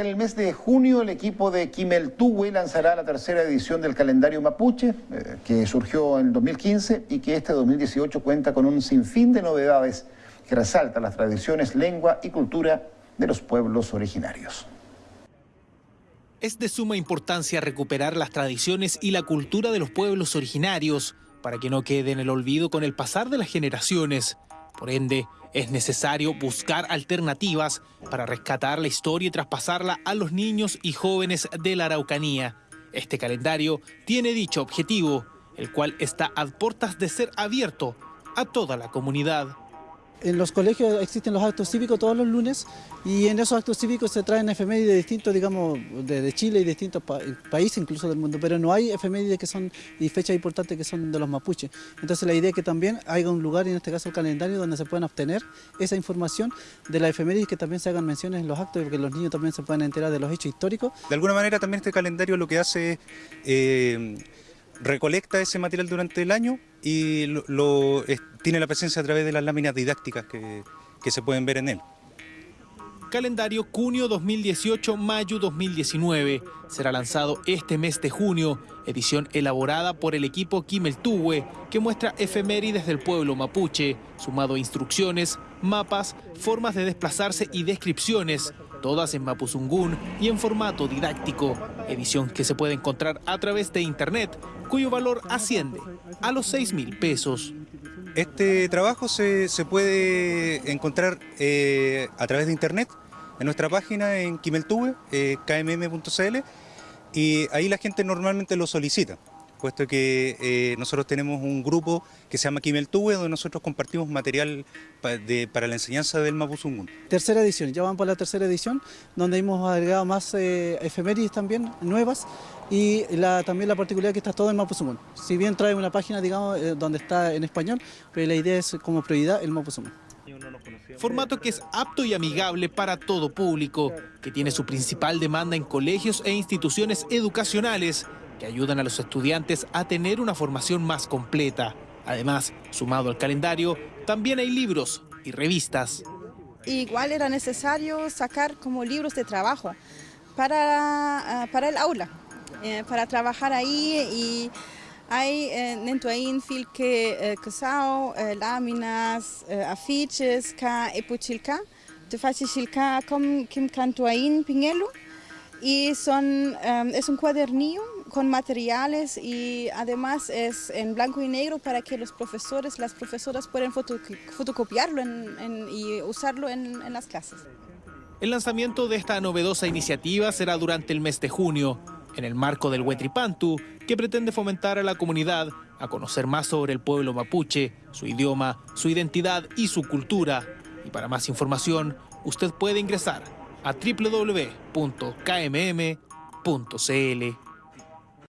durante el mes de junio el equipo de Kimeltuwe lanzará la tercera edición del calendario mapuche, eh, que surgió en 2015 y que este 2018 cuenta con un sinfín de novedades que resaltan las tradiciones, lengua y cultura de los pueblos originarios. Es de suma importancia recuperar las tradiciones y la cultura de los pueblos originarios para que no quede en el olvido con el pasar de las generaciones. Por ende, es necesario buscar alternativas para rescatar la historia y traspasarla a los niños y jóvenes de la Araucanía. Este calendario tiene dicho objetivo, el cual está a puertas de ser abierto a toda la comunidad. En los colegios existen los actos cívicos todos los lunes y en esos actos cívicos se traen efemérides de distintos, digamos, de, Chile y distintos países incluso del mundo, pero no hay efemérides que son y fechas importantes que son de los mapuches. Entonces la idea es que también haya un lugar, en este caso el calendario, donde se puedan obtener esa información de las efemérides que también se hagan menciones en los actos y que los niños también se puedan enterar de los hechos históricos. De alguna manera también este calendario lo que hace es... Eh, recolecta ese material durante el año y lo, tiene la presencia a través de las láminas didácticas que, que se pueden ver en él. Calendario junio 2018-mayo 2019. Será lanzado este mes de junio, edición elaborada por el equipo Kimeltuwe, que muestra efemérides del pueblo mapuche, sumado a instrucciones, mapas, formas de desplazarse y descripciones, todas en mapuzungún y en formato didáctico, edición que se puede encontrar a través de internet, cuyo valor asciende a los 6 mil pesos. Este trabajo se, puede encontrar eh, a través de internet en nuestra página en Kimeltube, eh, kmm.cl, y ahí la gente normalmente lo solicita puesto que eh, nosotros tenemos un grupo que se llama Kimeltube, donde nosotros compartimos material para la enseñanza del Mapuzungún. Tercera edición, ya van por la tercera edición, donde hemos agregado más eh, efemérides también, nuevas, y también la particularidad que está todo en Mapuzungún. Si bien trae una página, digamos, eh, donde está en español, pero la idea es como prioridad el Mapuzungún. Formato que es apto y amigable para todo público, que tiene su principal demanda en colegios e instituciones educacionales, que ayudan a los estudiantes a tener una formación más completa. Además, sumado al calendario, también hay libros y revistas. Igual era necesario sacar como libros de trabajo para, ah, para el aula, eh, para trabajar ahí y hay eh, ahí filque eh, casao, láminas, afiches, ka epuchilka, te como kim canto ahí pinelo y son, es un cuadernillo con materiales y además es en blanco y negro para que los profesores, las profesoras puedan fotocopiarlo y usarlo en, en las clases. El lanzamiento de esta novedosa iniciativa será durante el mes de junio, en el marco del Huetripantu, que pretende fomentar a la comunidad a conocer más sobre el pueblo mapuche, su idioma, su identidad y su cultura. Y para más información, usted puede ingresar a www.kmm.cl.